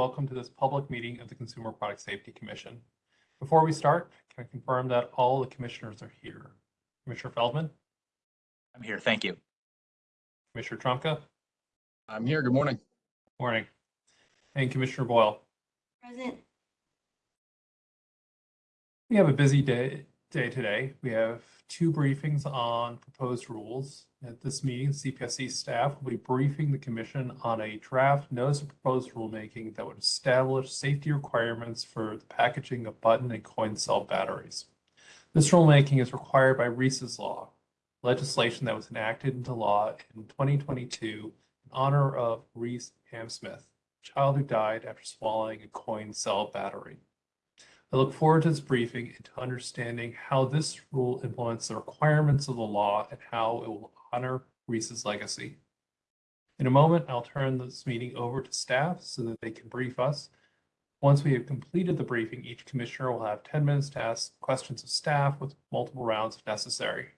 Welcome to this public meeting of the Consumer Product Safety Commission. Before we start, can I confirm that all the commissioners are here? Commissioner Feldman, I'm here. Thank you. Commissioner Trumka, I'm here. Good morning. morning, and Commissioner Boyle. Present. We have a busy day, day today. We have two briefings on proposed rules. At this meeting, CPSC staff will be briefing the commission on a draft notice of proposed rulemaking that would establish safety requirements for the packaging of button and coin cell batteries. This rulemaking is required by Reese's Law, legislation that was enacted into law in 2022 in honor of Reese Hamsmith, a child who died after swallowing a coin cell battery. I look forward to this briefing and to understanding how this rule implements the requirements of the law and how it will honor Reese's legacy. In a moment, I'll turn this meeting over to staff so that they can brief us. Once we have completed the briefing, each commissioner will have 10 minutes to ask questions of staff with multiple rounds if necessary.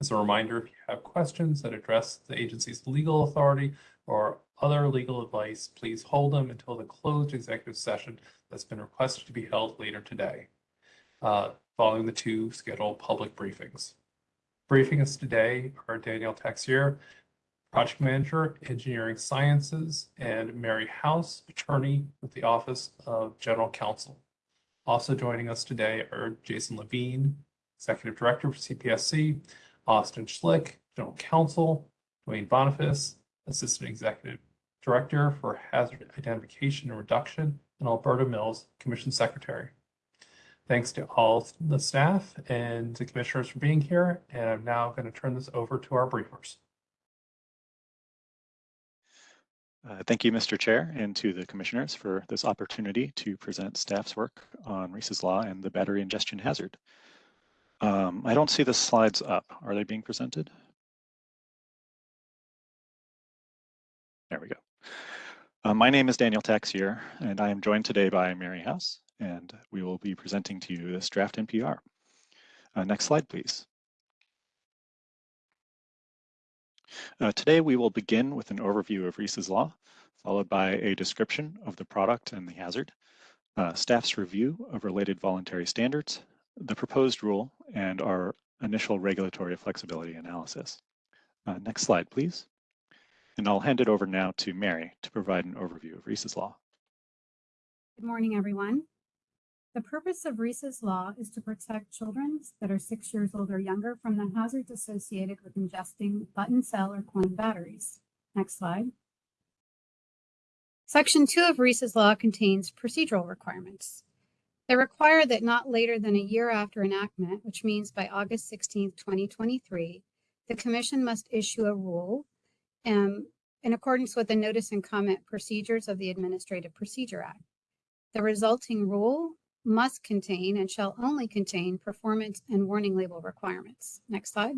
As a reminder, if you have questions that address the agency's legal authority or other legal advice, please hold them until the closed executive session that's been requested to be held later today, uh, following the two scheduled public briefings. Briefing us today are Danielle Texier, Project Manager, Engineering Sciences, and Mary House, Attorney with the Office of General Counsel. Also joining us today are Jason Levine, Executive Director for CPSC, Austin Schlick, General Counsel, Duane Boniface, Assistant Executive Director for Hazard Identification and Reduction, and Alberta Mills, Commission Secretary. Thanks to all the staff and the commissioners for being here, and I'm now going to turn this over to our briefers. Uh, Thank you, Mr. Chair, and to the commissioners for this opportunity to present staff's work on Reese's Law and the battery ingestion hazard. Um, I don't see the slides up. Are they being presented? There we go. Uh, my name is Daniel Taxier, and I am joined today by Mary House, and we will be presenting to you this draft NPR. Uh, next slide, please. Uh, today, we will begin with an overview of Reese's Law, followed by a description of the product and the hazard, uh, staff's review of related voluntary standards, the proposed rule, and our initial regulatory flexibility analysis. Uh, next slide, please. And I'll hand it over now to Mary to provide an overview of Reese's Law. Good morning, everyone. The purpose of Reese's Law is to protect children that are six years old or younger from the hazards associated with ingesting button cell or coin batteries. Next slide. Section two of Reese's Law contains procedural requirements. They require that not later than a year after enactment, which means by August 16, 2023, the Commission must issue a rule um, in accordance with the notice and comment procedures of the Administrative Procedure Act. The resulting rule must contain and shall only contain performance and warning label requirements. Next slide.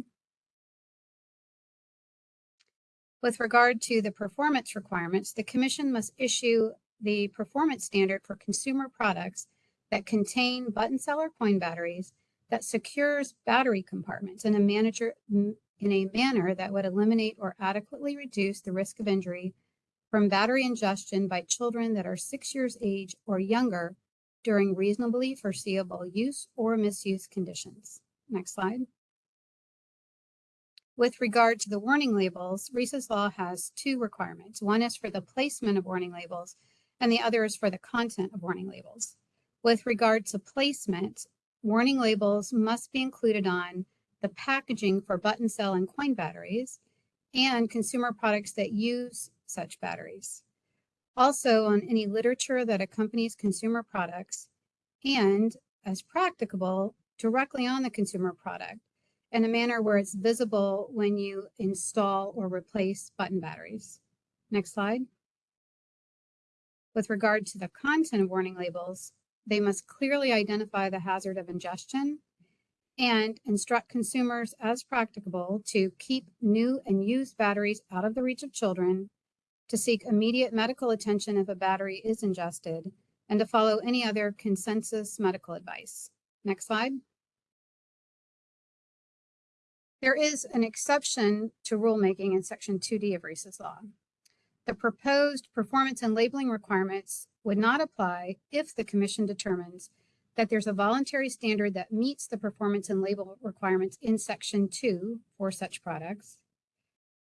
With regard to the performance requirements, the Commission must issue the performance standard for consumer products that contain button cell or coin batteries that secures battery compartments in a manager in a manner that would eliminate or adequately reduce the risk of injury from battery ingestion by children that are six years age or younger during reasonably foreseeable use or misuse conditions. Next slide. With regard to the warning labels, Reese's Law has two requirements. One is for the placement of warning labels, and the other is for the content of warning labels. With regard to placement, warning labels must be included on the packaging for button cell and coin batteries and consumer products that use such batteries. Also on any literature that accompanies consumer products and as practicable directly on the consumer product in a manner where it's visible when you install or replace button batteries. Next slide. With regard to the content of warning labels, they must clearly identify the hazard of ingestion and instruct consumers as practicable to keep new and used batteries out of the reach of children, to seek immediate medical attention if a battery is ingested, and to follow any other consensus medical advice. Next slide. There is an exception to rulemaking in Section 2D of Reese's Law. The proposed performance and labeling requirements would not apply if the commission determines that there's a voluntary standard that meets the performance and label requirements in section two for such products.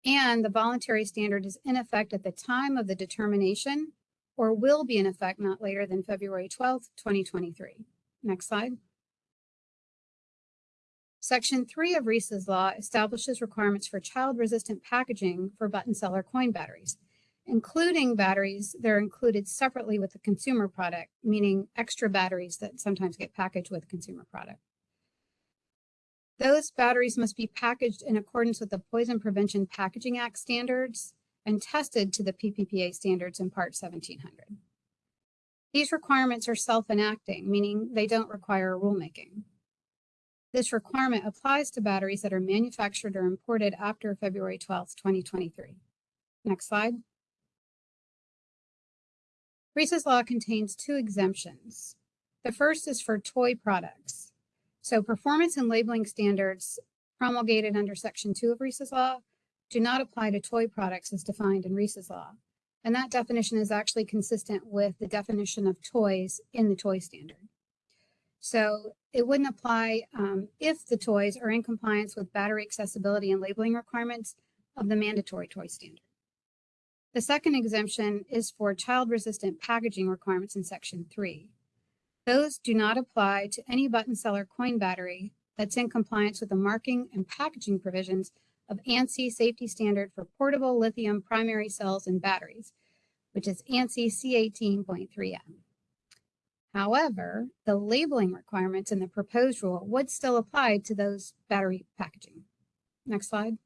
And the voluntary standard is in effect at the time of the determination or will be in effect not later than February twelfth, twenty twenty-three. Next slide. Section three of Reese's law establishes requirements for child-resistant packaging for button cell or coin batteries, including batteries that are included separately with the consumer product, meaning extra batteries that sometimes get packaged with consumer product. Those batteries must be packaged in accordance with the Poison Prevention Packaging Act standards and tested to the PPPA standards in Part 1700. These requirements are self-enacting, meaning they don't require rulemaking. This requirement applies to batteries that are manufactured or imported after February 12, 2023. Next slide. Reese's Law contains two exemptions. The first is for toy products. So performance and labeling standards promulgated under Section 2 of Reese's Law do not apply to toy products as defined in Reese's Law. And that definition is actually consistent with the definition of toys in the toy standard. So it wouldn't apply um, if the toys are in compliance with battery accessibility and labeling requirements of the mandatory toy standard. The second exemption is for child-resistant packaging requirements in Section 3. Those do not apply to any button cell or coin battery that's in compliance with the marking and packaging provisions of ANSI safety standard for portable lithium primary cells and batteries, which is ANSI C18.3M. However, the labeling requirements in the proposed rule would still apply to those battery packaging. Next slide.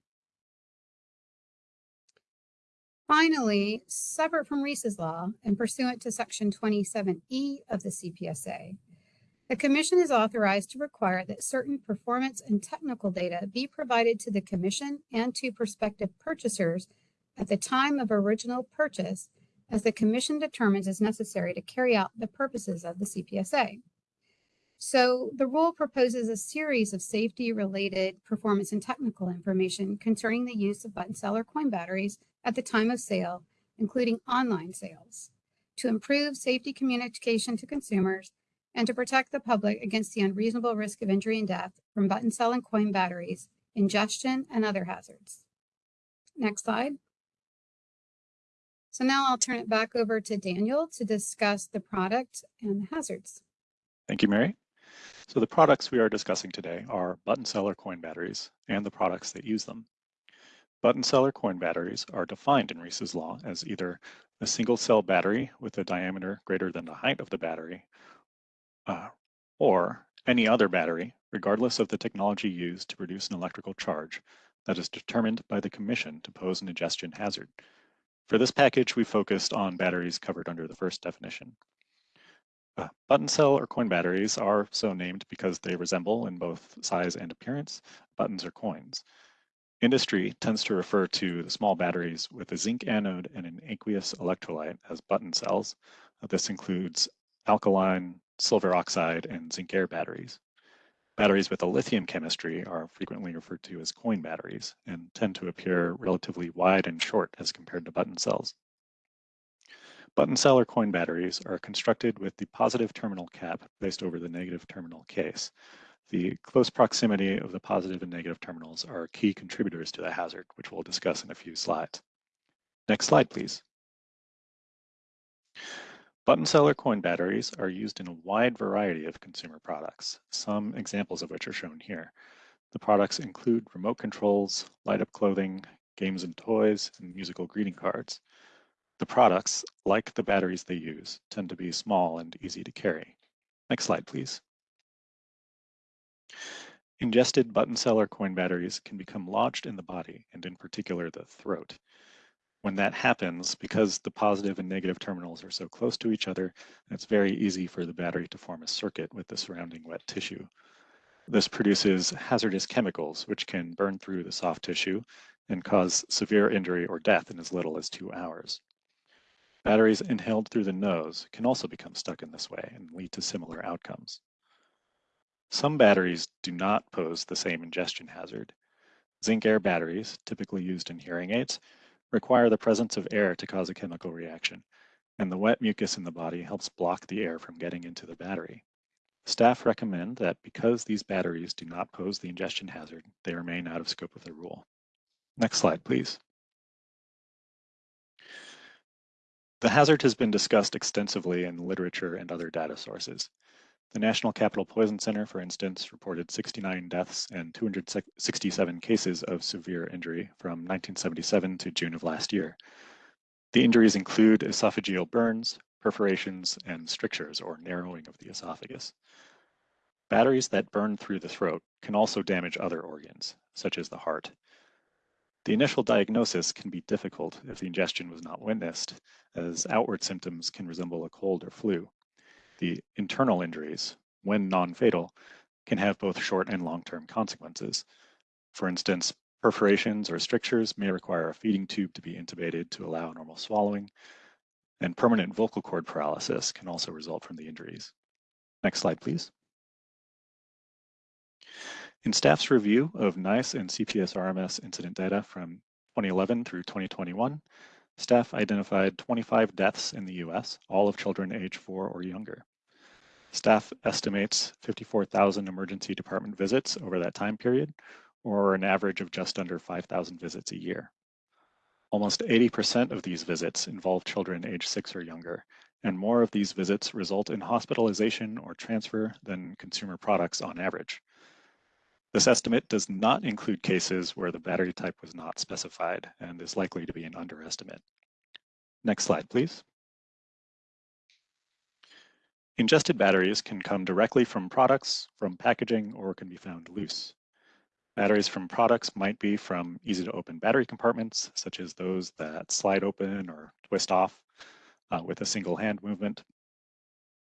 Finally, separate from Reese's Law and pursuant to Section 27E of the CPSA, the Commission is authorized to require that certain performance and technical data be provided to the Commission and to prospective purchasers at the time of original purchase as the Commission determines is necessary to carry out the purposes of the CPSA. So the rule proposes a series of safety-related performance and technical information concerning the use of button cell or coin batteries at the time of sale, including online sales, to improve safety communication to consumers and to protect the public against the unreasonable risk of injury and death from button cell and coin batteries, ingestion, and other hazards. Next slide. So now I'll turn it back over to Daniel to discuss the product and the hazards. Thank you, Mary. So the products we are discussing today are button cell or coin batteries and the products that use them. Button cell or coin batteries are defined in Reese's law as either a single cell battery with a diameter greater than the height of the battery uh, or any other battery, regardless of the technology used to produce an electrical charge that is determined by the commission to pose an ingestion hazard. For this package, we focused on batteries covered under the first definition. Uh, button cell or coin batteries are so named because they resemble in both size and appearance buttons or coins. Industry tends to refer to the small batteries with a zinc anode and an aqueous electrolyte as button cells. Uh, this includes alkaline, silver oxide, and zinc air batteries. Batteries with a lithium chemistry are frequently referred to as coin batteries and tend to appear relatively wide and short as compared to button cells. Button cell or coin batteries are constructed with the positive terminal cap placed over the negative terminal case. The close proximity of the positive and negative terminals are key contributors to the hazard, which we'll discuss in a few slides. Next slide, please. Button cell or coin batteries are used in a wide variety of consumer products, some examples of which are shown here. The products include remote controls, light-up clothing, games and toys, and musical greeting cards. The products, like the batteries they use, tend to be small and easy to carry. Next slide, please. Ingested button cell or coin batteries can become lodged in the body, and in particular the throat. When that happens, because the positive and negative terminals are so close to each other, it's very easy for the battery to form a circuit with the surrounding wet tissue. This produces hazardous chemicals, which can burn through the soft tissue and cause severe injury or death in as little as two hours. Batteries inhaled through the nose can also become stuck in this way and lead to similar outcomes. Some batteries do not pose the same ingestion hazard. Zinc air batteries, typically used in hearing aids, require the presence of air to cause a chemical reaction, and the wet mucus in the body helps block the air from getting into the battery. Staff recommend that because these batteries do not pose the ingestion hazard, they remain out of scope of the rule. Next slide, please. The hazard has been discussed extensively in literature and other data sources. The National Capital Poison Center, for instance, reported 69 deaths and 267 cases of severe injury from 1977 to June of last year. The injuries include esophageal burns, perforations, and strictures or narrowing of the esophagus. Batteries that burn through the throat can also damage other organs, such as the heart. The initial diagnosis can be difficult if the ingestion was not witnessed, as outward symptoms can resemble a cold or flu. The internal injuries, when non-fatal, can have both short and long-term consequences. For instance, perforations or strictures may require a feeding tube to be intubated to allow normal swallowing, and permanent vocal cord paralysis can also result from the injuries. Next slide, please. In staff's review of NEISS and CPS RMS incident data from 2011 through 2021, staff identified 25 deaths in the US, all of children age four or younger. Staff estimates 54,000 emergency department visits over that time period, or an average of just under 5,000 visits a year. Almost 80% of these visits involve children age six or younger, and more of these visits result in hospitalization or transfer than consumer products on average. This estimate does not include cases where the battery type was not specified and is likely to be an underestimate. Next slide, please. Ingested batteries can come directly from products, from packaging, or can be found loose. Batteries from products might be from easy to open battery compartments, such as those that slide open or twist off uh, with a single hand movement.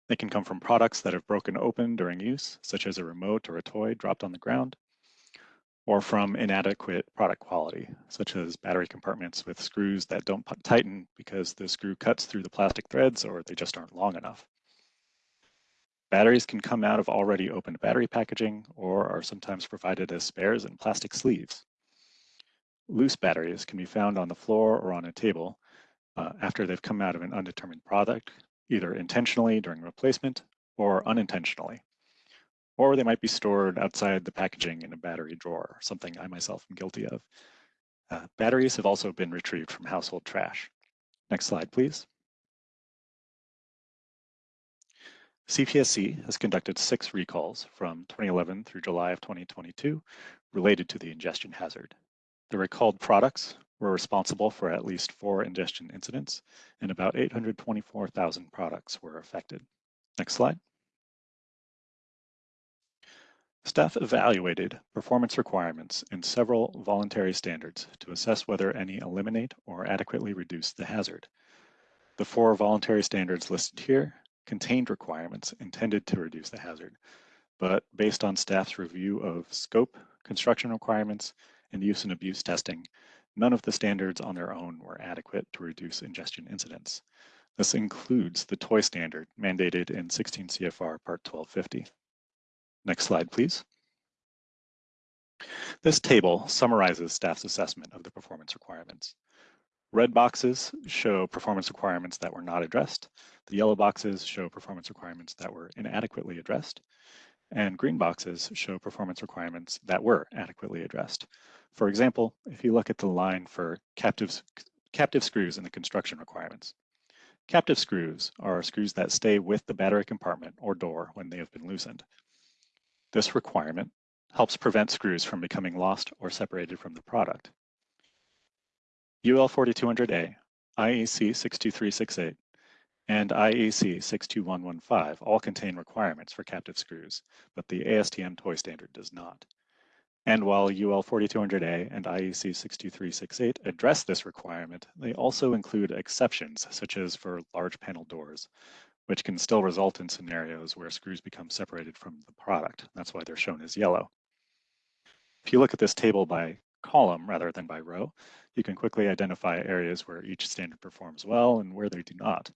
They can come from products that have broken open during use, such as a remote or a toy dropped on the ground, or from inadequate product quality, such as battery compartments with screws that don't tighten because the screw cuts through the plastic threads or they just aren't long enough. Batteries can come out of already opened battery packaging or are sometimes provided as spares in plastic sleeves. Loose batteries can be found on the floor or on a table uh, after they've come out of an undetermined product, either intentionally during replacement or unintentionally. Or they might be stored outside the packaging in a battery drawer, something I myself am guilty of. Uh, batteries have also been retrieved from household trash. Next slide, please. CPSC has conducted six recalls from 2011 through July of 2022 related to the ingestion hazard. The recalled products were responsible for at least four ingestion incidents, and about 824,000 products were affected. Next slide. Staff evaluated performance requirements in several voluntary standards to assess whether any eliminate or adequately reduce the hazard. The four voluntary standards listed here contained requirements intended to reduce the hazard, but based on staff's review of scope, construction requirements, and use and abuse testing, None of the standards on their own were adequate to reduce ingestion incidents. This includes the toy standard mandated in 16 CFR Part 1250. Next slide, please. This table summarizes staff's assessment of the performance requirements. Red boxes show performance requirements that were not addressed. The yellow boxes show performance requirements that were inadequately addressed. And green boxes show performance requirements that were adequately addressed. For example, if you look at the line for captive, captive screws in the construction requirements, captive screws are screws that stay with the battery compartment or door when they have been loosened. This requirement helps prevent screws from becoming lost or separated from the product. UL 4200A, IEC 62368, and IEC 62115 all contain requirements for captive screws, but the ASTM toy standard does not. And while UL 4200A and IEC 62368 address this requirement, they also include exceptions, such as for large panel doors, which can still result in scenarios where screws become separated from the product. That's why they're shown as yellow. If you look at this table by column rather than by row, you can quickly identify areas where each standard performs well and where they do not.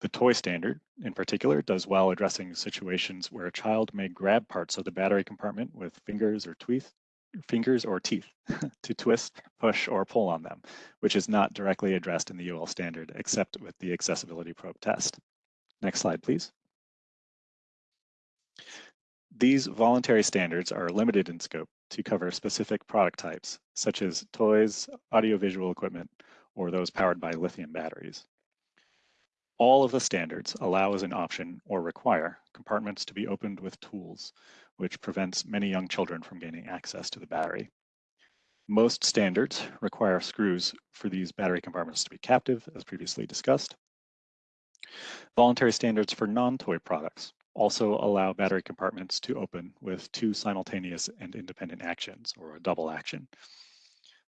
The toy standard, in particular, does well addressing situations where a child may grab parts of the battery compartment with fingers or teeth, fingers or teeth to twist, push, or pull on them, which is not directly addressed in the UL standard except with the accessibility probe test. Next slide, please. These voluntary standards are limited in scope to cover specific product types, such as toys, audiovisual equipment, or those powered by lithium batteries. All of the standards allow as an option or require compartments to be opened with tools, which prevents many young children from gaining access to the battery. Most standards require screws for these battery compartments to be captive, as previously discussed. Voluntary standards for non-toy products also allow battery compartments to open with two simultaneous and independent actions, or a double action.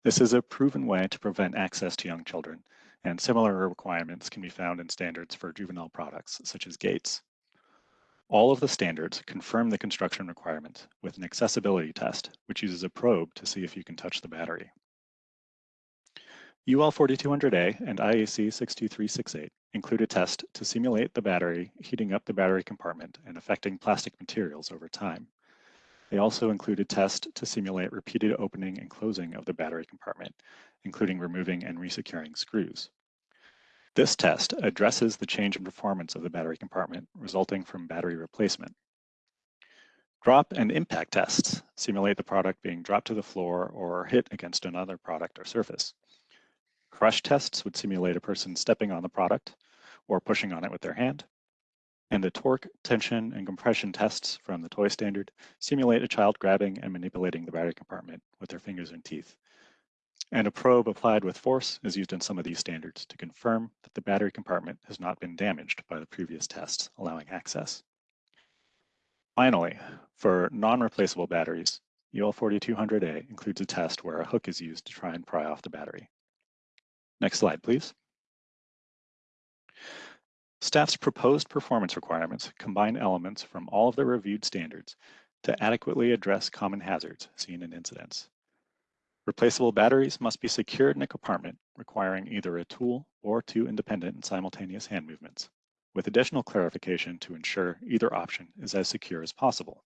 This is a proven way to prevent access to young children, and similar requirements can be found in standards for juvenile products, such as gates. All of the standards confirm the construction requirement with an accessibility test, which uses a probe to see if you can touch the battery. UL 4200A and IEC 62368 include a test to simulate the battery heating up the battery compartment and affecting plastic materials over time. They also include a test to simulate repeated opening and closing of the battery compartment, including removing and resecuring screws. This test addresses the change in performance of the battery compartment resulting from battery replacement. Drop and impact tests simulate the product being dropped to the floor or hit against another product or surface. Crush tests would simulate a person stepping on the product or pushing on it with their hand. And the torque, tension, and compression tests from the toy standard simulate a child grabbing and manipulating the battery compartment with their fingers and teeth. And a probe applied with force is used in some of these standards to confirm that the battery compartment has not been damaged by the previous tests, allowing access. Finally, for non-replaceable batteries, UL 4200A includes a test where a hook is used to try and pry off the battery. Next slide, please. Staff's proposed performance requirements combine elements from all of the reviewed standards to adequately address common hazards seen in incidents. Replaceable batteries must be secured in a compartment requiring either a tool or two independent and simultaneous hand movements, with additional clarification to ensure either option is as secure as possible.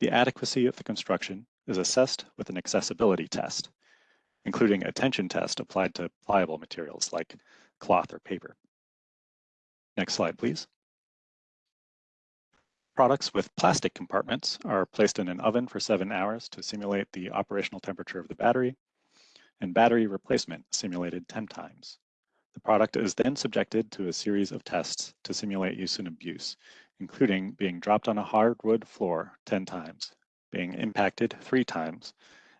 The adequacy of the construction is assessed with an accessibility test, including a tension test applied to pliable materials like cloth or paper. Next slide, please. Products with plastic compartments are placed in an oven for seven hours to simulate the operational temperature of the battery, and battery replacement simulated 10 times. The product is then subjected to a series of tests to simulate use and abuse, including being dropped on a hardwood floor 10 times, being impacted three times,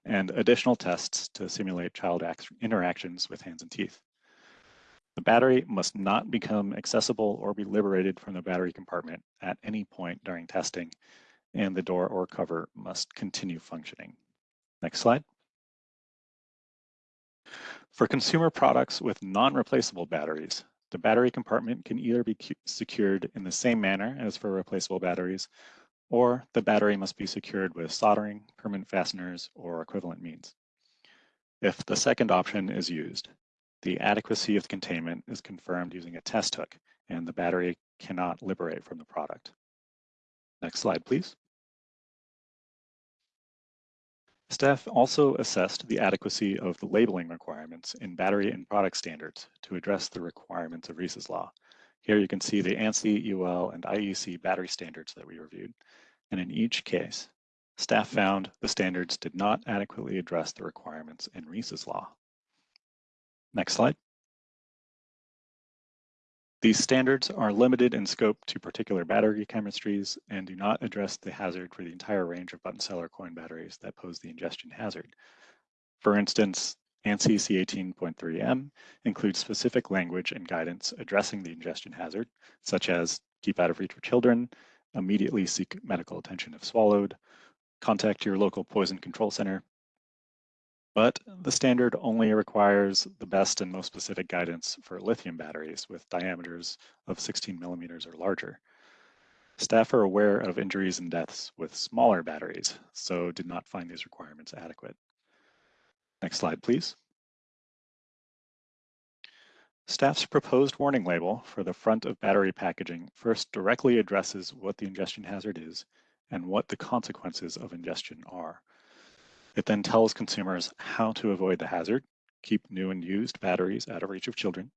and additional tests to simulate child interactions with hands and teeth. The battery must not become accessible or be liberated from the battery compartment at any point during testing, and the door or cover must continue functioning. Next slide. For consumer products with non-replaceable batteries, the battery compartment can either be secured in the same manner as for replaceable batteries or the battery must be secured with soldering, permanent fasteners, or equivalent means. If the second option is used, the adequacy of containment is confirmed using a test hook, and the battery cannot liberate from the product. Next slide, please. Staff also assessed the adequacy of the labeling requirements in battery and product standards to address the requirements of Reese's Law. Here you can see the ANSI, UL, and IEC battery standards that we reviewed. And in each case, staff found the standards did not adequately address the requirements in Reese's Law. Next slide. These standards are limited in scope to particular battery chemistries and do not address the hazard for the entire range of button cell or coin batteries that pose the ingestion hazard. For instance, ANSI C18.3M includes specific language and guidance addressing the ingestion hazard, such as keep out of reach for children, immediately seek medical attention if swallowed, contact your local poison control center. But the standard only requires the best and most specific guidance for lithium batteries with diameters of 16 millimeters or larger. Staff are aware of injuries and deaths with smaller batteries, so did not find these requirements adequate. Next slide, please. Staff's proposed warning label for the front of battery packaging first directly addresses what the ingestion hazard is and what the consequences of ingestion are. It then tells consumers how to avoid the hazard, keep new and used batteries out of reach of children,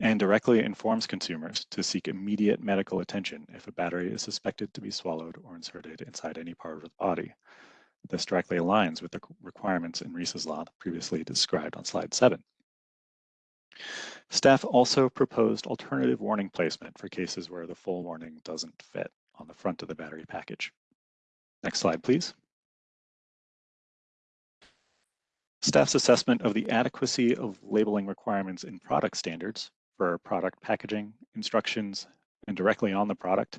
and directly informs consumers to seek immediate medical attention if a battery is suspected to be swallowed or inserted inside any part of the body. This directly aligns with the requirements in Reese's Law previously described on slide seven. Staff also proposed alternative warning placement for cases where the full warning doesn't fit on the front of the battery package. Next slide, please. Staff's assessment of the adequacy of labeling requirements in product standards for product packaging, instructions, and directly on the product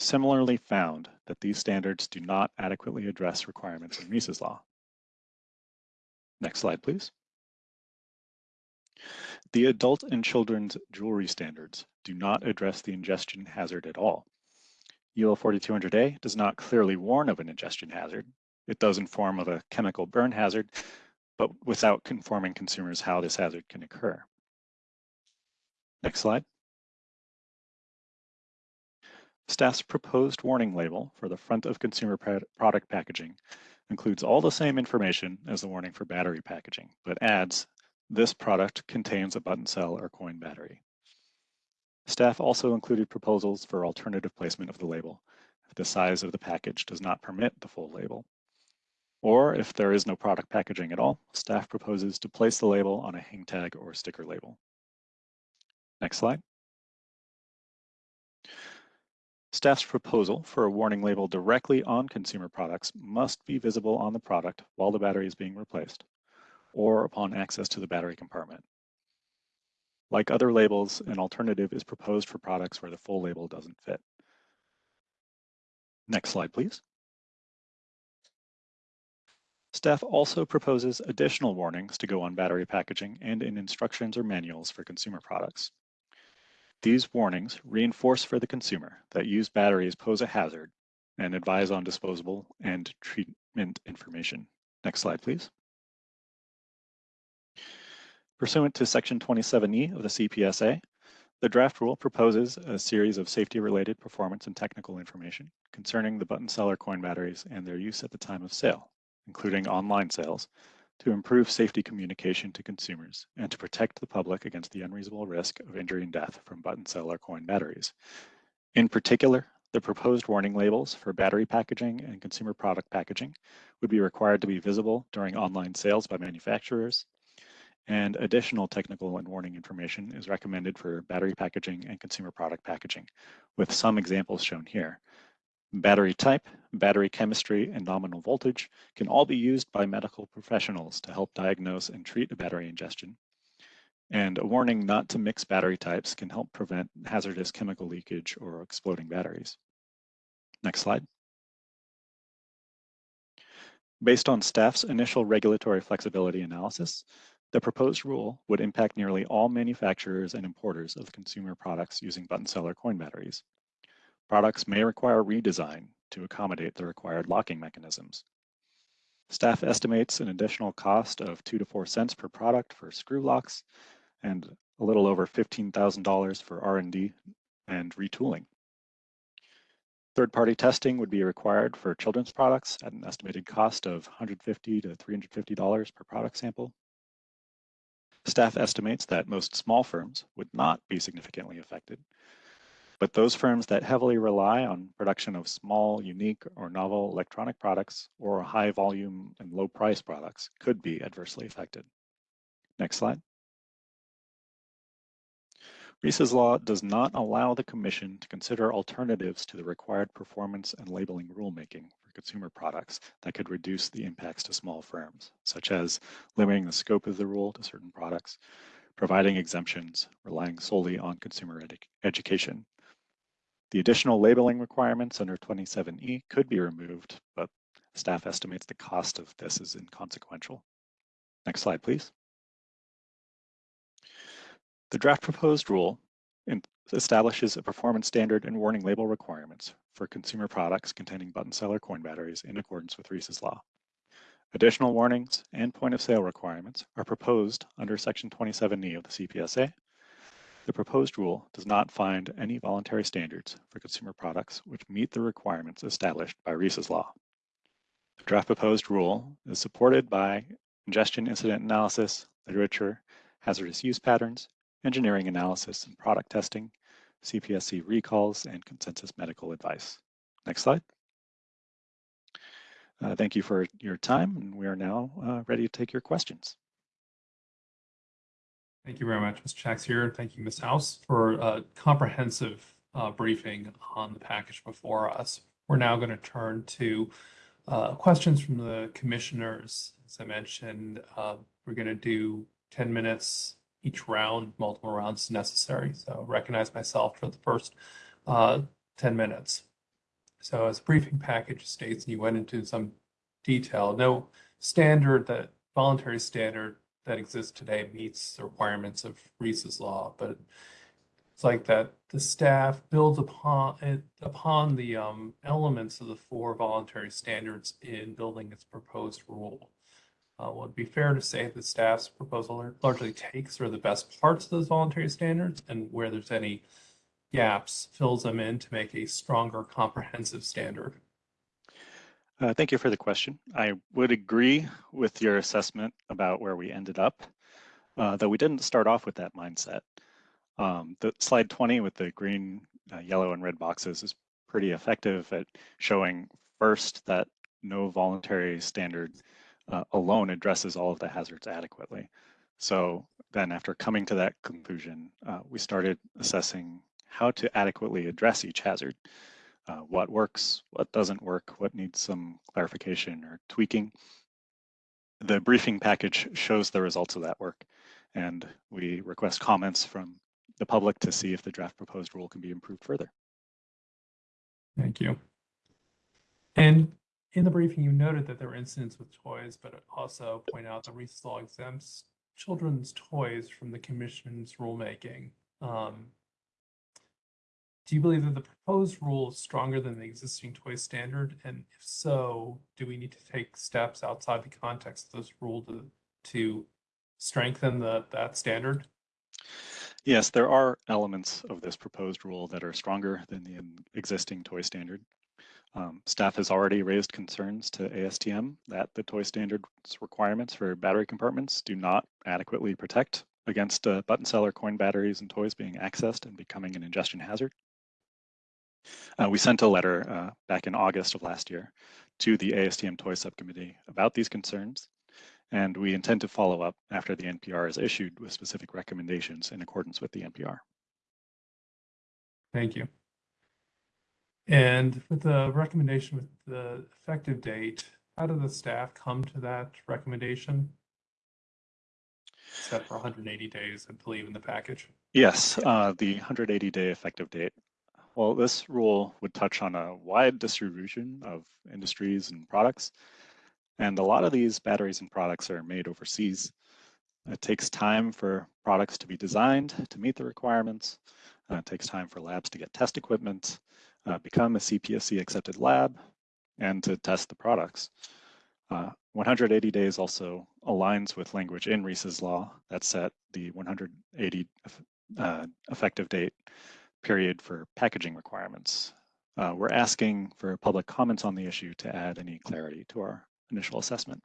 similarly found that these standards do not adequately address requirements in Reese's Law. Next slide, please. The adult and children's jewelry standards do not address the ingestion hazard at all. UL 4200A does not clearly warn of an ingestion hazard. It does inform of a chemical burn hazard, but without informing consumers how this hazard can occur. Next slide. Staff's proposed warning label for the front of consumer product packaging includes all the same information as the warning for battery packaging, but adds this product contains a button cell or coin battery. Staff also included proposals for alternative placement of the label if the size of the package does not permit the full label. Or if there is no product packaging at all, staff proposes to place the label on a hang tag or sticker label. Next slide. Staff's proposal for a warning label directly on consumer products must be visible on the product while the battery is being replaced or upon access to the battery compartment. Like other labels, an alternative is proposed for products where the full label doesn't fit. Next slide, please. Staff also proposes additional warnings to go on battery packaging and in instructions or manuals for consumer products. These warnings reinforce for the consumer that used batteries pose a hazard and advise on disposable and treatment information. Next slide, please. Pursuant to Section 27E of the CPSA, the draft rule proposes a series of safety-related performance and technical information concerning the button cell or coin batteries and their use at the time of sale, including online sales, to improve safety communication to consumers and to protect the public against the unreasonable risk of injury and death from button cell or coin batteries. In particular, the proposed warning labels for battery packaging and consumer product packaging would be required to be visible during online sales by manufacturers, and additional technical and warning information is recommended for battery packaging and consumer product packaging, with some examples shown here. Battery type, battery chemistry, and nominal voltage can all be used by medical professionals to help diagnose and treat a battery ingestion. And a warning not to mix battery types can help prevent hazardous chemical leakage or exploding batteries. Next slide. Based on staff's initial regulatory flexibility analysis, the proposed rule would impact nearly all manufacturers and importers of consumer products using button cell or coin batteries. Products may require redesign to accommodate the required locking mechanisms. Staff estimates an additional cost of two to four cents per product for screw locks and a little over $15,000 for R&D and retooling. Third-party testing would be required for children's products at an estimated cost of 150 to $350 per product sample. Staff estimates that most small firms would not be significantly affected, but those firms that heavily rely on production of small, unique, or novel electronic products or high volume and low price products could be adversely affected. Next slide. Reese's Law does not allow the Commission to consider alternatives to the required performance and labeling rulemaking for consumer products that could reduce the impacts to small firms, such as limiting the scope of the rule to certain products, providing exemptions, relying solely on consumer edu education, the additional labeling requirements under 27E could be removed, but staff estimates the cost of this is inconsequential. Next slide, please. The draft proposed rule establishes a performance standard and warning label requirements for consumer products containing button cell or coin batteries in accordance with Reese's law. Additional warnings and point of sale requirements are proposed under section 27E of the CPSA the proposed rule does not find any voluntary standards for consumer products which meet the requirements established by Reese's law. The draft proposed rule is supported by ingestion incident analysis, literature, hazardous use patterns, engineering analysis and product testing, CPSC recalls, and consensus medical advice. Next slide. Uh, thank you for your time, and we are now uh, ready to take your questions. Thank you very much, Ms. Chaxier. Thank you, Ms. House, for a comprehensive uh, briefing on the package before us. We're now going to turn to uh, questions from the commissioners. As I mentioned, uh, we're going to do 10 minutes each round, multiple rounds necessary. So recognize myself for the first uh, 10 minutes. So as the briefing package states, and you went into some detail, no standard that voluntary standard that exists today meets the requirements of Reese's law, but it's like that the staff builds upon it upon the um, elements of the four voluntary standards in building its proposed rule. Uh, would it be fair to say that staff's proposal largely takes of the best parts of those voluntary standards and where there's any gaps, fills them in to make a stronger comprehensive standard? Uh, thank you for the question. I would agree with your assessment about where we ended up, uh, though we didn't start off with that mindset. Um, the slide 20 with the green, uh, yellow, and red boxes is pretty effective at showing first that no voluntary standard uh, alone addresses all of the hazards adequately. So then after coming to that conclusion, uh, we started assessing how to adequately address each hazard. Uh, what works, what doesn't work, what needs some clarification or tweaking. The briefing package shows the results of that work, and we request comments from the public to see if the draft proposed rule can be improved further. Thank you. And in the briefing, you noted that there were incidents with toys, but also point out the Reese's Law exempts children's toys from the commission's rulemaking. Um, do you believe that the proposed rule is stronger than the existing toy standard? And if so, do we need to take steps outside the context of this rule to, to strengthen the, that standard? Yes, there are elements of this proposed rule that are stronger than the existing toy standard. Um, staff has already raised concerns to ASTM that the toy standard's requirements for battery compartments do not adequately protect against uh, button cell or coin batteries and toys being accessed and becoming an ingestion hazard. Uh, we sent a letter uh, back in August of last year to the ASTM Toy Subcommittee about these concerns, and we intend to follow up after the NPR is issued with specific recommendations in accordance with the NPR. Thank you. And with the recommendation with the effective date, how did the staff come to that recommendation? Set for 180 days, I believe, in the package. Yes, uh, the 180 day effective date. Well, this rule would touch on a wide distribution of industries and products. And a lot of these batteries and products are made overseas. It takes time for products to be designed to meet the requirements. Uh, it takes time for labs to get test equipment, uh, become a CPSC accepted lab, and to test the products. Uh, 180 days also aligns with language in Reese's law that set the 180 uh, effective date period for packaging requirements. Uh, we're asking for public comments on the issue to add any clarity to our initial assessment.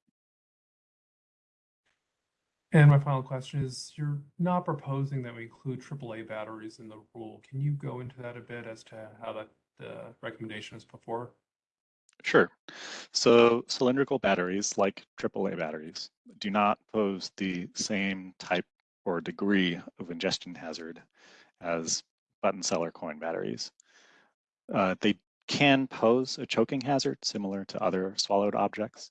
And my final question is, you're not proposing that we include AAA batteries in the rule. Can you go into that a bit as to how that the recommendation is before? Sure. So cylindrical batteries, like AAA batteries, do not pose the same type or degree of ingestion hazard as button cell or coin batteries. Uh, they can pose a choking hazard similar to other swallowed objects,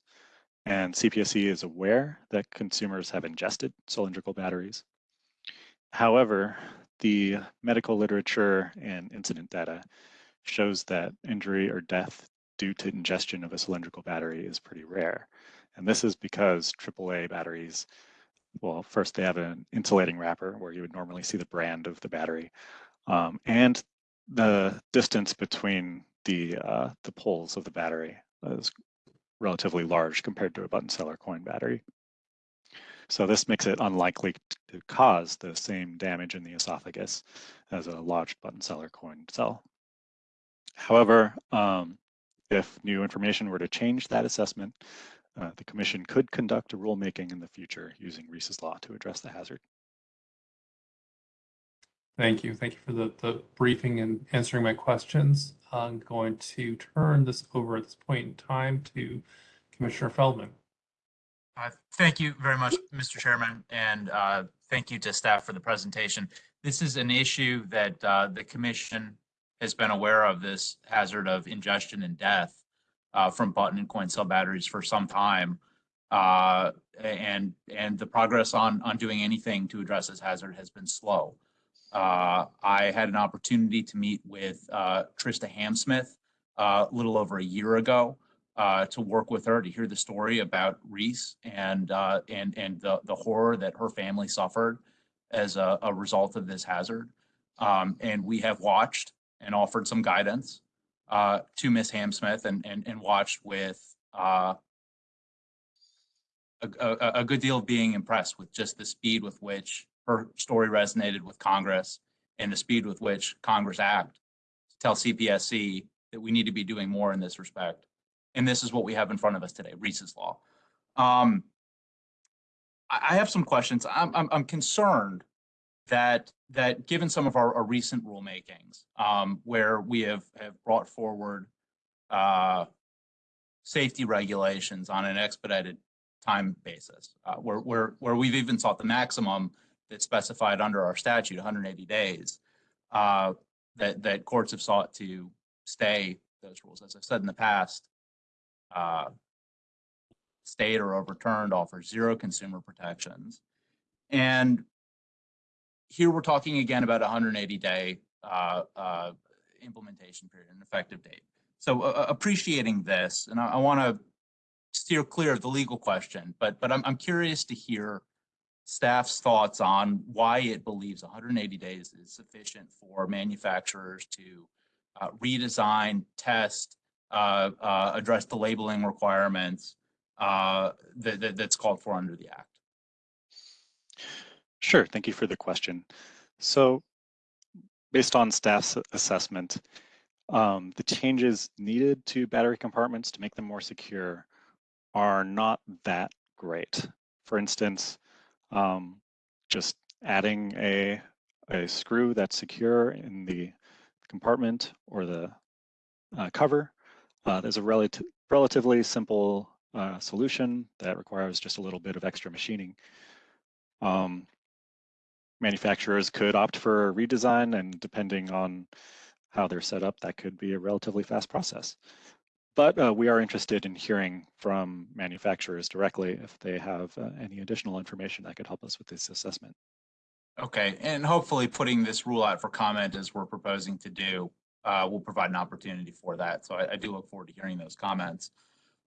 and CPSC is aware that consumers have ingested cylindrical batteries. However, the medical literature and incident data shows that injury or death due to ingestion of a cylindrical battery is pretty rare. And this is because AAA batteries, well, first they have an insulating wrapper where you would normally see the brand of the battery. Um, and the distance between the, uh, the poles of the battery is relatively large compared to a button cell or coin battery. So this makes it unlikely to cause the same damage in the esophagus as a lodged button cell or coin cell. However, um, If new information were to change that assessment, uh, the commission could conduct a rulemaking in the future using Reese's Law to address the hazard. Thank you. Thank you for the, the briefing and answering my questions. I'm going to turn this over at this point in time to Commissioner Feldman. Uh, Thank you very much, Mr. Chairman, and uh, thank you to staff for the presentation. This is an issue that uh, the commission has been aware of, this hazard of ingestion and death uh, from button and coin cell batteries for some time. Uh, And, and the progress on, on doing anything to address this hazard has been slow. Uh, I had an opportunity to meet with uh, Trista Hamsmith uh, a little over a year ago uh, to work with her to hear the story about Reese and uh, and and the the horror that her family suffered as a, a result of this hazard. Um, and we have watched and offered some guidance to Miss Hamsmith and and and watched with a, a, a good deal of being impressed with just the speed with which her story resonated with Congress and the speed with which Congress act to tell CPSC that we need to be doing more in this respect. And this is what we have in front of us today, Reese's Law. Um, I, have some questions. I'm, I'm, I'm concerned that, that given some of our, our recent rulemakings, um, where we have, have brought forward, uh, safety regulations on an expedited time basis, uh, where, where, where we've even sought the maximum that's specified under our statute, 180 days, uh, that, that courts have sought to stay those rules. As I've said in the past, uh, stayed or overturned offers zero consumer protections. And here we're talking again about 180 day uh, uh, implementation period, an effective date. So uh, appreciating this, and I, I want to steer clear of the legal question, but but I'm, I'm curious to hear staff's thoughts on why it believes 180 days is sufficient for manufacturers to uh, redesign, test, uh, uh, address the labeling requirements uh, that, that- that's called for under the act. Sure, thank you for the question. So based on staff's assessment, um, the changes needed to battery compartments to make them more secure are not that great. For instance, um, just adding a, a screw that's secure in the compartment or the uh, cover. Uh, there's a relative, relatively simple uh, solution that requires just a little bit of extra machining. Um, manufacturers could opt for a redesign and depending on how they're set up, that could be a relatively fast process. But uh, we are interested in hearing from manufacturers directly if they have uh, any additional information that could help us with this assessment. Okay, and hopefully putting this rule out for comment as we're proposing to do uh, will provide an opportunity for that. So I, I do look forward to hearing those comments.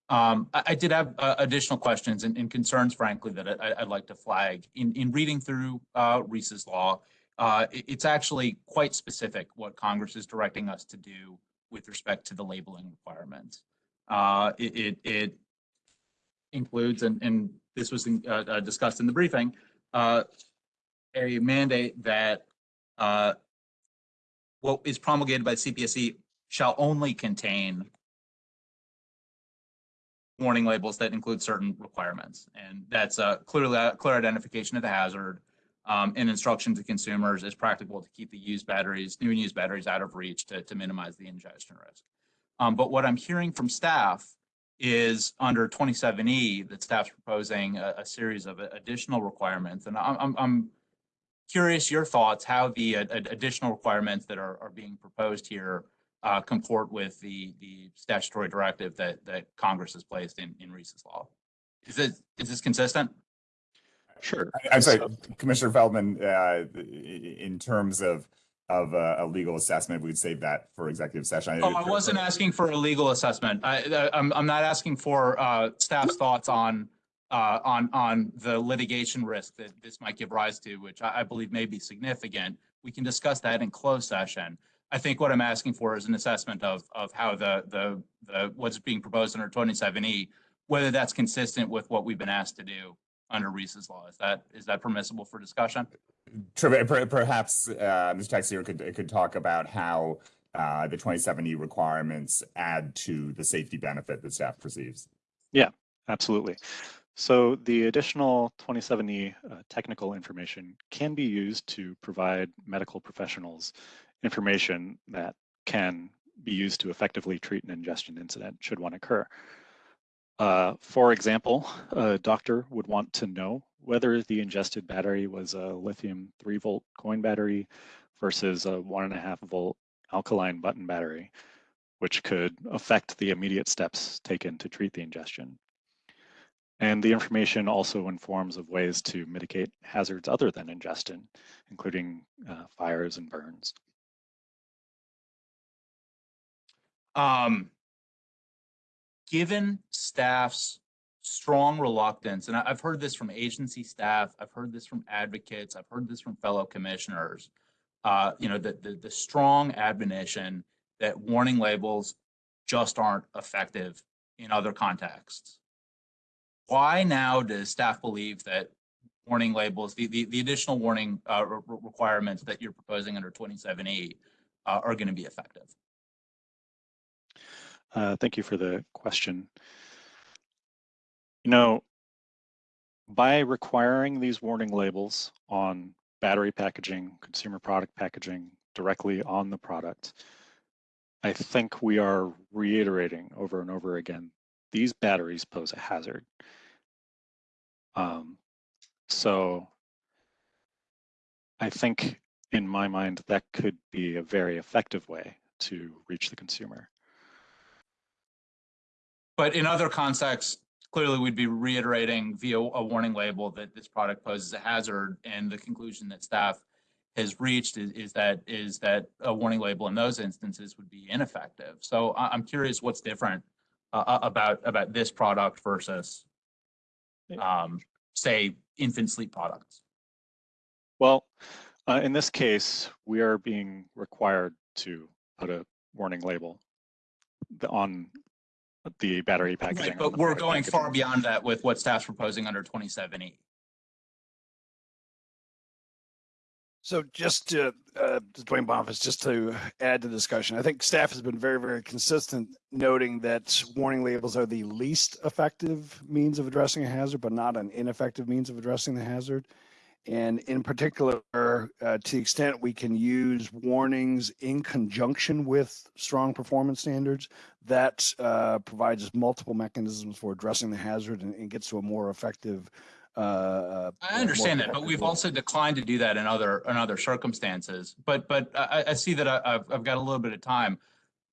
Um, I, I did have uh, additional questions and, and concerns, frankly, that I, I'd like to flag. In, in reading through uh, Reese's law, uh, it- it's actually quite specific what Congress is directing us to do with respect to the labeling requirements. Uh, it, it, it includes, and, and this was in- uh, uh, discussed in the briefing, uh, a mandate that uh, what is promulgated by CPSC shall only contain warning labels that include certain requirements. And that's a clearly a clear identification of the hazard um, and instruction to consumers is practical to keep the used batteries, new and used batteries out of reach to, to minimize the ingestion risk. Um, but what I'm hearing from staff is under 27E that staff's proposing a, a series of additional requirements. And I'm, I'm, curious your thoughts, how the uh, additional requirements that are, are being proposed here uh, comport with the, the statutory directive that, that Congress has placed in, in Reese's law. Is is this consistent? Sure. I- I'm sorry, So- Commissioner Feldman, uh, i- i- in terms of, of uh, a legal assessment, we'd save that for executive session. Oh, I wasn't asking for a legal assessment. I, I- I'm, I'm not asking for uh, staff's thoughts on, uh, on, on the litigation risk that this might give rise to, which I, I believe may be significant. We can discuss that in closed session. I think what I'm asking for is an assessment of, of how the, the, the, what's being proposed under 27E, whether that's consistent with what we've been asked to do under Reese's law. Is that, is that permissible for discussion? Perhaps, uh, Ms. Taxier could, could talk about how uh, the twenty seventy requirements add to the safety benefit that staff perceives? Yeah, absolutely. So the additional 2070 uh, technical information can be used to provide medical professionals information that can be used to effectively treat an ingestion incident should one occur. Uh, for example, a doctor would want to know whether the ingested battery was a lithium 3 volt coin battery versus a 1.5 volt alkaline button battery, which could affect the immediate steps taken to treat the ingestion. And the information also informs of ways to mitigate hazards other than ingestion, including uh, fires and burns. Um, given staff's strong reluctance, and I've heard this from agency staff, I've heard this from advocates, I've heard this from fellow commissioners. Uh, you know, the, the, the strong admonition that warning labels just aren't effective in other contexts. Why now does staff believe that warning labels, the, the, the additional warning, uh, re- re- requirements that you're proposing under twenty-seven E, uh, are gonna be effective? Uh, thank you for the question. You know, by requiring these warning labels on battery packaging, consumer product packaging directly on the product, I think we are reiterating over and over again, these batteries pose a hazard. Um, so I think in my mind, that could be a very effective way to reach the consumer. But in other contexts, clearly we'd be reiterating via a warning label that this product poses a hazard. And the conclusion that staff has reached is, is that, is that a warning label in those instances would be ineffective. So I, I'm curious what's different uh, uh, about, about this product versus, um, say, infant sleep products. Well, uh, in this case, we are being required to put a warning label on the battery packaging. Right, on but the we're product going far packaging. beyond that with what staff's proposing under twenty-seven E. So just to, uh, Duane Boniface, just to add to the discussion, I think staff has been very, very consistent noting that warning labels are the least effective means of addressing a hazard, but not an ineffective means of addressing the hazard. And in particular, uh, to the extent we can use warnings in conjunction with strong performance standards, that uh, provides us multiple mechanisms for addressing the hazard and, and gets to a more effective. Uh, uh, I understand that, but we've also declined to do that in other, in other circumstances. But, but I, I- see that I- I've, I've got a little bit of time.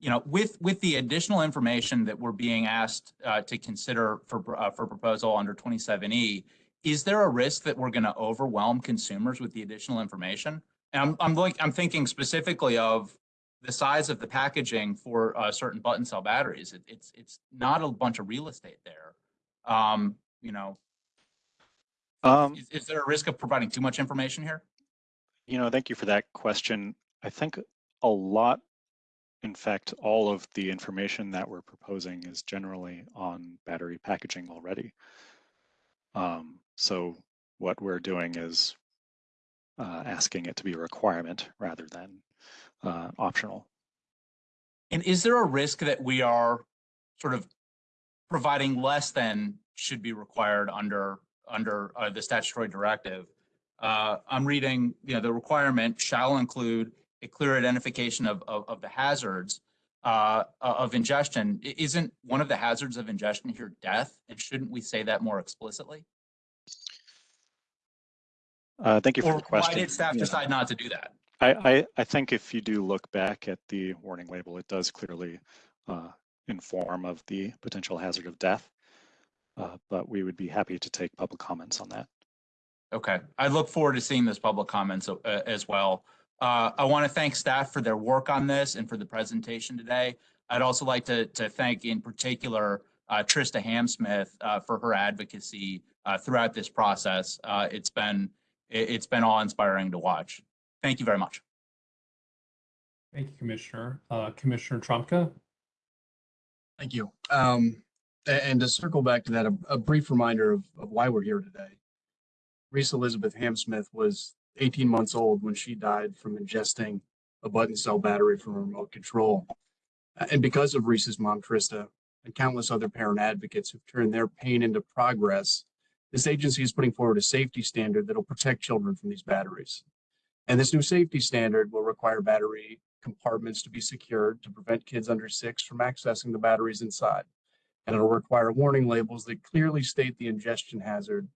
You know, with, with the additional information that we're being asked uh, to consider for, uh, for proposal under twenty-seven E, is there a risk that we're going to overwhelm consumers with the additional information? And I'm, I'm like, I'm thinking specifically of the size of the packaging for uh, certain button cell batteries. It, it's, it's not a bunch of real estate there. Um, you know, Um, is, is there a risk of providing too much information here? you know, thank you for that question. I think a lot, in fact, all of the information that we're proposing is generally on battery packaging already. Um, so what we're doing is uh, asking it to be a requirement rather than uh, optional. And is there a risk that we are sort of providing less than should be required under, under uh, the statutory directive? Uh, I'm reading, you know, the requirement shall include a clear identification of, of, of the hazards uh, of ingestion. Isn't one of the hazards of ingestion here death? And shouldn't we say that more explicitly? Uh, thank you for Or the question. why did staff Yeah. decide not to do that? I, I, I think if you do look back at the warning label, it does clearly uh, inform of the potential hazard of death. Uh, but we would be happy to take public comments on that. Okay, I look forward to seeing those public comments uh, as well. Uh, I want to thank staff for their work on this and for the presentation today. I'd also like to, to thank in particular uh, Trista Hamsmith uh, for her advocacy uh, throughout this process. Uh, It's been, it's been awe-inspiring to watch. Thank you very much. Thank you, Commissioner. Uh, Commissioner Trumka? Thank you. Um, and to circle back to that, a, a brief reminder of, of why we're here today. Reese Elizabeth Hamsmith was 18 months old when she died from ingesting a button cell battery from a remote control. And because of Reese's mom, Trista, and countless other parent advocates who've turned their pain into progress, this agency is putting forward a safety standard that'll protect children from these batteries. And this new safety standard will require battery compartments to be secured to prevent kids under six from accessing the batteries inside. And it'll require warning labels that clearly state the ingestion hazard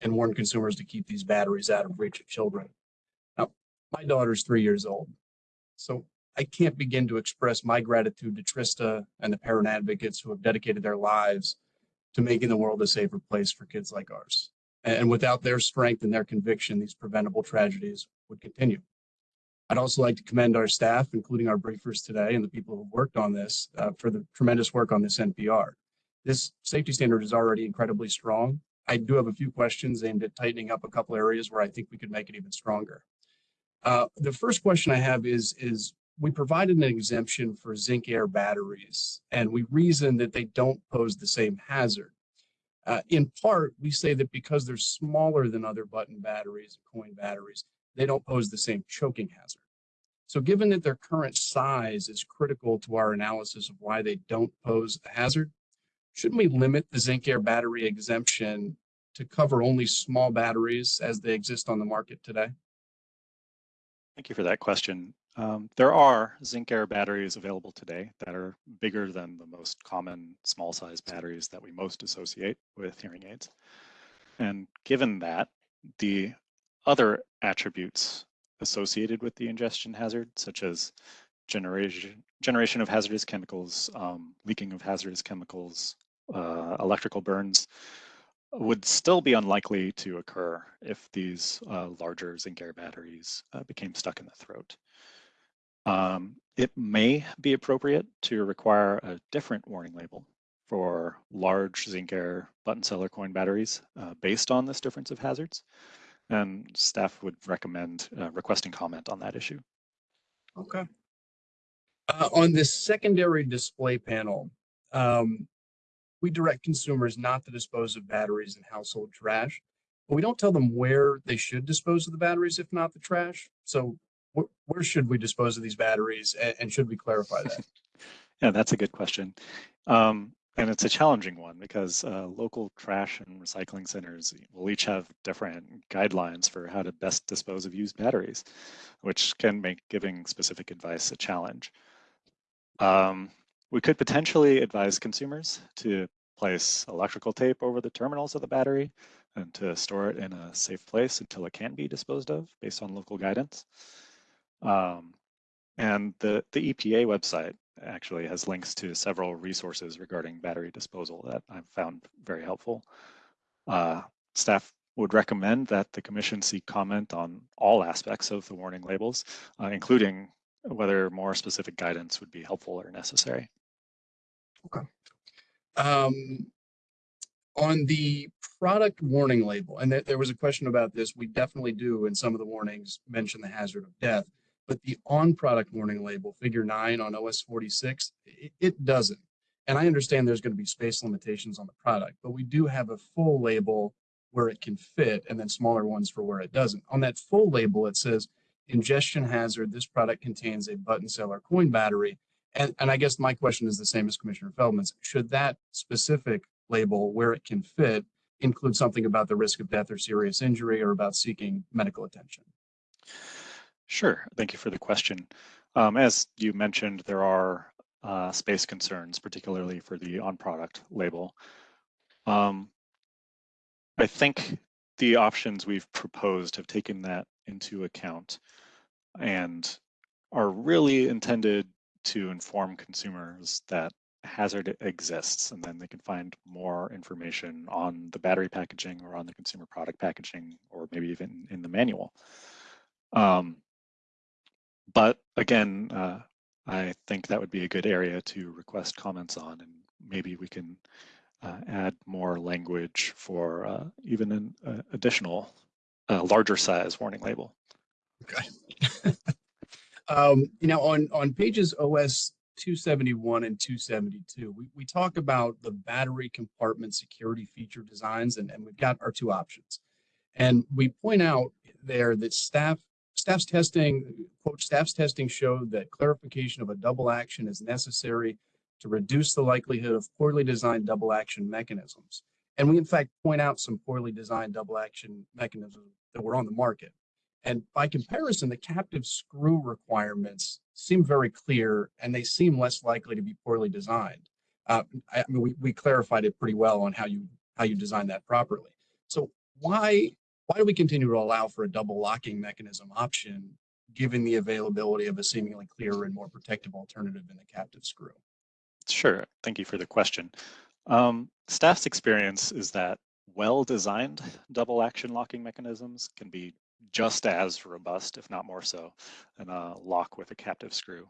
and warn consumers to keep these batteries out of reach of children. Now, my daughter's three years old, so I can't begin to express my gratitude to Trista and the parent advocates who have dedicated their lives to making the world a safer place for kids like ours. And without their strength and their conviction, these preventable tragedies would continue. I'd also like to commend our staff, including our briefers today and the people who worked on this uh, for the tremendous work on this NPR. This safety standard is already incredibly strong. I do have a few questions aimed at tightening up a couple areas where I think we could make it even stronger. Uh, the first question I have is, is we provided an exemption for zinc air batteries and we reason that they don't pose the same hazard. Uh, in part, we say that because they're smaller than other button batteries, coin batteries, they don't pose the same choking hazard. So given that their current size is critical to our analysis of why they don't pose a hazard, shouldn't we limit the zinc air battery exemption to cover only small batteries as they exist on the market today? Thank you for that question. Um, there are zinc air batteries available today that are bigger than the most common small size batteries that we most associate with hearing aids. And given that, the other attributes associated with the ingestion hazard, such as generation, generation of hazardous chemicals, um, leaking of hazardous chemicals, uh, electrical burns, would still be unlikely to occur if these uh, larger zinc air batteries uh, became stuck in the throat. Um, it may be appropriate to require a different warning label for large zinc air button cell or coin batteries uh, based on this difference of hazards. And staff would recommend uh, requesting comment on that issue. Okay. Uh, on this secondary display panel, um, we direct consumers not to dispose of batteries in household trash, but we don't tell them where they should dispose of the batteries, if not the trash. So wh- where should we dispose of these batteries and, and should we clarify that? Yeah, that's a good question. Um, and it's a challenging one because uh, local trash and recycling centers will each have different guidelines for how to best dispose of used batteries, which can make giving specific advice a challenge. Um, we could potentially advise consumers to place electrical tape over the terminals of the battery and to store it in a safe place until it can be disposed of based on local guidance. Um, and the, the EPA website actually has links to several resources regarding battery disposal that I've found very helpful. Uh, staff would recommend that the commission seek comment on all aspects of the warning labels, uh, including whether more specific guidance would be helpful or necessary. Um, on the product warning label, and there, there was a question about this, we definitely do in some of the warnings mention the hazard of death, but the on product warning label, figure nine on OS 46, it, it doesn't. And I understand there's going to be space limitations on the product, but we do have a full label where it can fit and then smaller ones for where it doesn't. On that full label, it says ingestion hazard, this product contains a button cell or coin battery. And, and I guess my question is the same as Commissioner Feldman's. Should that specific label where it can fit include something about the risk of death or serious injury or about seeking medical attention? Sure, thank you for the question. Um, as you mentioned, there are uh, space concerns, particularly for the on-product label. Um, I think the options we've proposed have taken that into account and are really intended to inform consumers that hazard exists and then they can find more information on the battery packaging or on the consumer product packaging or maybe even in the manual. Um, but again, uh, I think that would be a good area to request comments on and maybe we can uh, add more language for uh, even an uh, additional uh, larger size warning label. Okay. um, you know, on, on pages OS 271 and 272, we, we talk about the battery compartment security feature designs, and, and we've got our two options. And we point out there that staff staff's testing, quote, staff's testing showed that clarification of a double action is necessary to reduce the likelihood of poorly designed double action mechanisms. And we in fact point out some poorly designed double action mechanisms that were on the market. And by comparison, the captive screw requirements seem very clear and they seem less likely to be poorly designed. Uh, I, I mean, we, we clarified it pretty well on how you how you design that properly. So why why do we continue to allow for a double locking mechanism option given the availability of a seemingly clearer and more protective alternative in the captive screw? Sure, thank you for the question. Um, staff's experience is that well-designed double action locking mechanisms can be just as robust, if not more so, than a lock with a captive screw.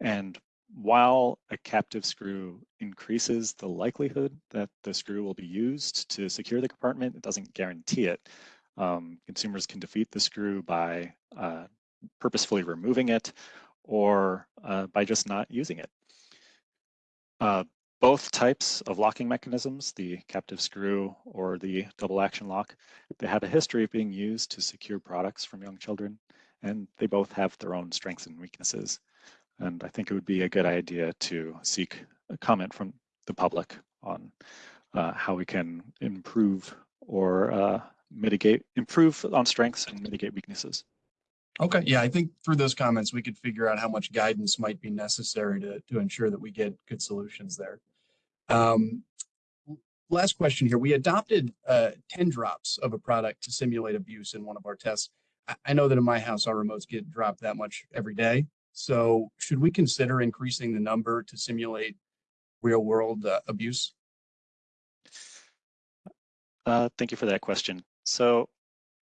And while a captive screw increases the likelihood that the screw will be used to secure the compartment, it doesn't guarantee it. Um, consumers can defeat the screw by uh, purposefully removing it or uh, by just not using it. Uh, both types of locking mechanisms, the captive screw or the double action lock, they have a history of being used to secure products from young children, and they both have their own strengths and weaknesses. And I think it would be a good idea to seek a comment from the public on uh, how we can improve or uh, mitigate, improve on strengths and mitigate weaknesses. Okay, yeah, I think through those comments, we could figure out how much guidance might be necessary to, to ensure that we get good solutions there. Um, last question here. We adopted uh, 10 drops of a product to simulate abuse in one of our tests. I, I know that in my house, our remotes get dropped that much every day. So should we consider increasing the number to simulate real world uh, abuse? Uh, thank you for that question. So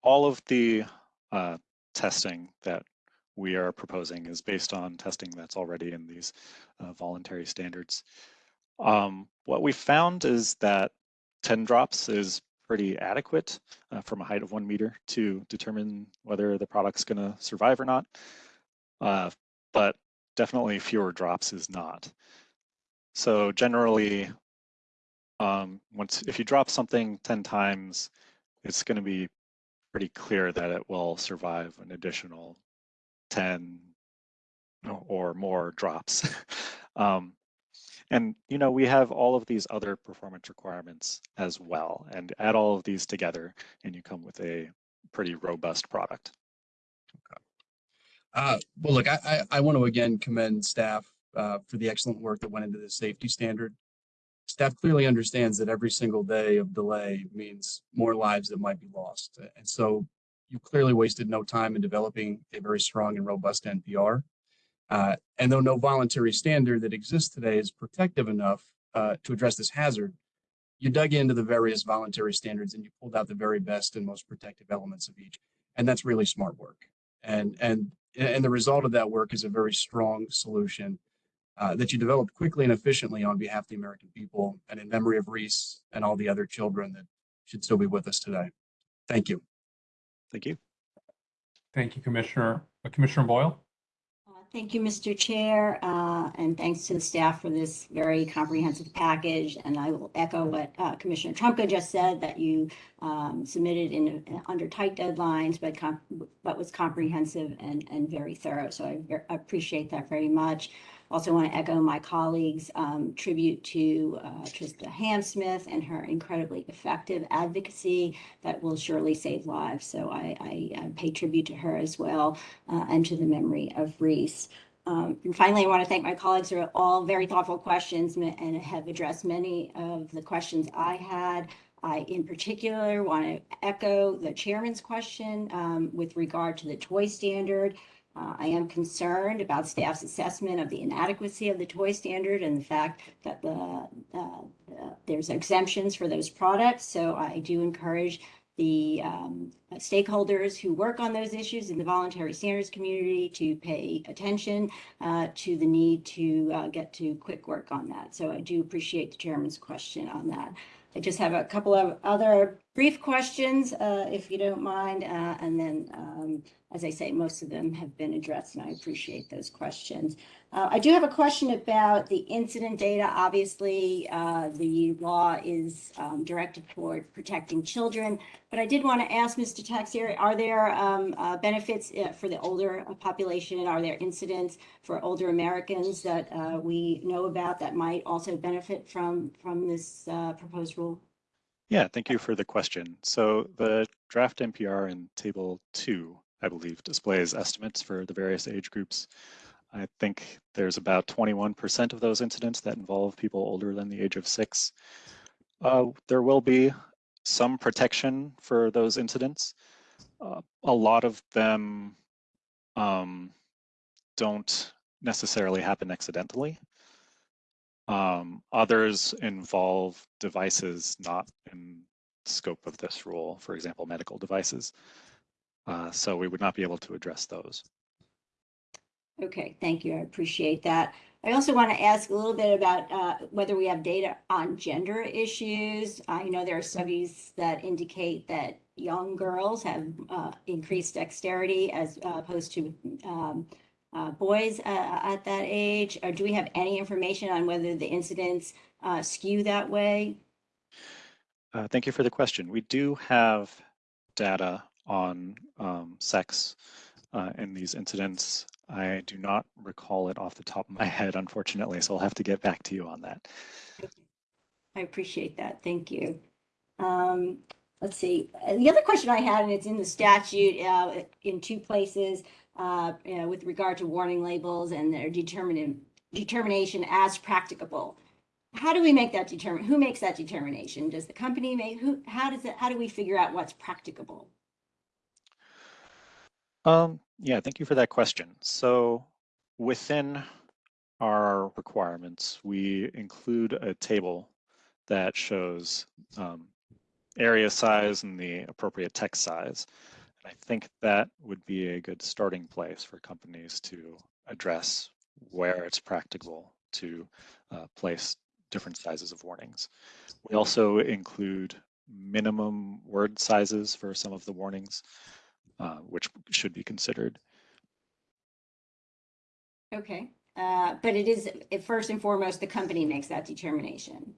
all of the uh, testing that we are proposing is based on testing that's already in these uh, voluntary standards. Um, what we found is that 10 drops is pretty adequate uh, from a height of one meter to determine whether the product's gonna survive or not. Uh, but definitely fewer drops is not. So generally, um, once if you drop something 10 times, it's gonna be pretty clear that it will survive an additional 10 or more drops. um, and you know we have all of these other performance requirements as well, and add all of these together, and you come with a pretty robust product. Uh, well, look, I, I, I want to again commend staff uh, for the excellent work that went into the safety standard. Staff clearly understands that every single day of delay means more lives that might be lost. And so you clearly wasted no time in developing a very strong and robust NPR. Uh, and though no voluntary standard that exists today is protective enough uh, to address this hazard, you dug into the various voluntary standards and you pulled out the very best and most protective elements of each. And that's really smart work. And, and, and the result of that work is a very strong solution uh, that you developed quickly and efficiently on behalf of the American people and in memory of Reese and all the other children that should still be with us today. Thank you. Thank you. Thank you, Commissioner. Uh, Commissioner Boyle? Uh, Thank you, Mr. Chair, uh, and thanks to the staff for this very comprehensive package. And I will echo what uh, Commissioner Trumka just said, that you um, submitted in, under tight deadlines, but com- but was comprehensive and, and very thorough. So I appreciate that very much. Also want to echo my colleagues' um, tribute to uh, Trista Hamsmith and her incredibly effective advocacy that will surely save lives. So I, I, I pay tribute to her as well uh, and to the memory of Reese. Um, and finally, I want to thank my colleagues for all very thoughtful questions and have addressed many of the questions I had. I, in particular, want to echo the chairman's question um, with regard to the toy standard. Uh, I am concerned about staff's assessment of the inadequacy of the toy standard and the fact that the uh, uh, there's exemptions for those products. So I do encourage the um, stakeholders who work on those issues in the voluntary standards community to pay attention uh, to the need to uh, get to quick work on that. So I do appreciate the chairman's question on that. I just have a couple of other brief questions, uh, if you don't mind. Uh, and then, um, as I say, most of them have been addressed and I appreciate those questions. Uh, I do have a question about the incident data. Obviously, uh, the law is um, directed toward protecting children. But I did want to ask Mr. Taxier, are there um, uh, benefits uh, for the older population? Are there incidents for older Americans that we know about that might also benefit from, from this proposed rule? Yeah, thank you for the question. So the draft NPR in table two, I believe, displays estimates for the various age groups. I think there's about 21% of those incidents that involve people older than the age of six. Uh, there will be some protection for those incidents. Uh, a lot of them um, don't necessarily happen accidentally. Um, others involve devices not in scope of this rule, for example, medical devices. Uh, so we would not be able to address those. Okay, thank you. I appreciate that. I also want to ask a little bit about uh, whether we have data on gender issues. I know there are studies that indicate that young girls have uh, increased dexterity as uh, opposed to um, uh, boys uh, at that age. Or do we have any information on whether the incidents uh, skew that way? Uh, thank you for the question. We do have data on um, sex uh, in these incidents. I do not recall it off the top of my head, unfortunately, so I'll have to get back to you on that. I appreciate that. Thank you. Um, let's see. Uh, The other question I had, and it's in the statute uh, in two places, uh, you know, with regard to warning labels and their determination as practicable. How do we make that determine? Who makes that determination? Does the company make? Who? How does it? How do we figure out what's practicable? Um, yeah, thank you for that question. So within our requirements, we include a table that shows um, area size and the appropriate text size. And I think that would be a good starting place for companies to address where it's practical to uh, place different sizes of warnings. We also include minimum word sizes for some of the warnings uh, which should be considered. Okay, uh, but it is first and foremost the company makes that determination.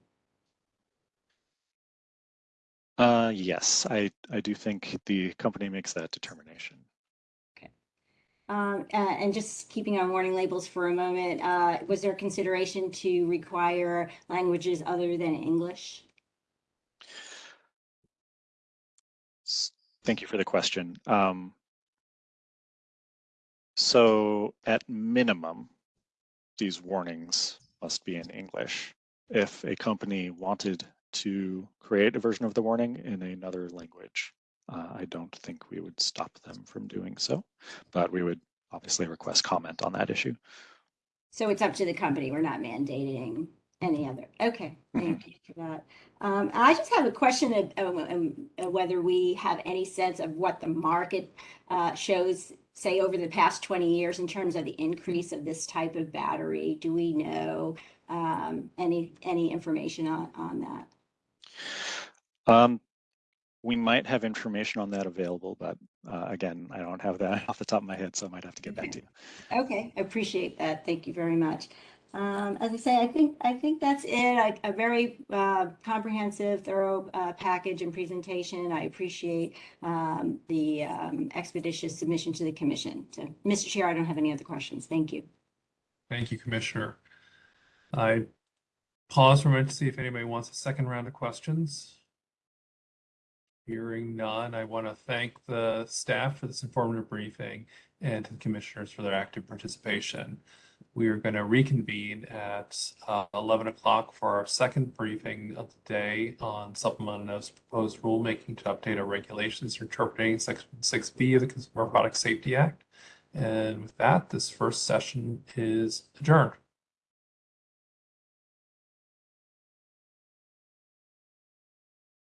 Uh, yes, I, I do think the company makes that determination. Okay. Um, uh, and just keeping on warning labels for a moment, uh, was there consideration to require languages other than English? Thank you for the question. Um, so at minimum, these warnings must be in English. If a company wanted to create a version of the warning in another language, uh, I don't think we would stop them from doing so, but we would obviously request comment on that issue. So it's up to the company. We're not mandating any other. Okay, thank you for that. Um, I just have a question of, of, um, uh, whether we have any sense of what the market uh, shows, say, over the past 20 years in terms of the increase of this type of battery. Do we know um, any any information on, on that? Um, we might have information on that available, but uh, again, I don't have that off the top of my head, so I might have to get back to you. Okay, I appreciate that. Thank you very much. Um, as I say, I think I think that's it. A, a very uh, comprehensive, thorough uh, package and presentation. I appreciate um, the um, expeditious submission to the commission. So, Mr. Chair, I don't have any other questions. Thank you. Thank you, Commissioner. I pause for a minute to see if anybody wants a second round of questions. Hearing none, I want to thank the staff for this informative briefing and to the commissioners for their active participation. We are going to reconvene at uh, 11 o'clock for our second briefing of the day on supplemental notice proposed rulemaking to update our regulations interpreting Section 6B of the Consumer Product Safety Act. And with that, this first session is adjourned.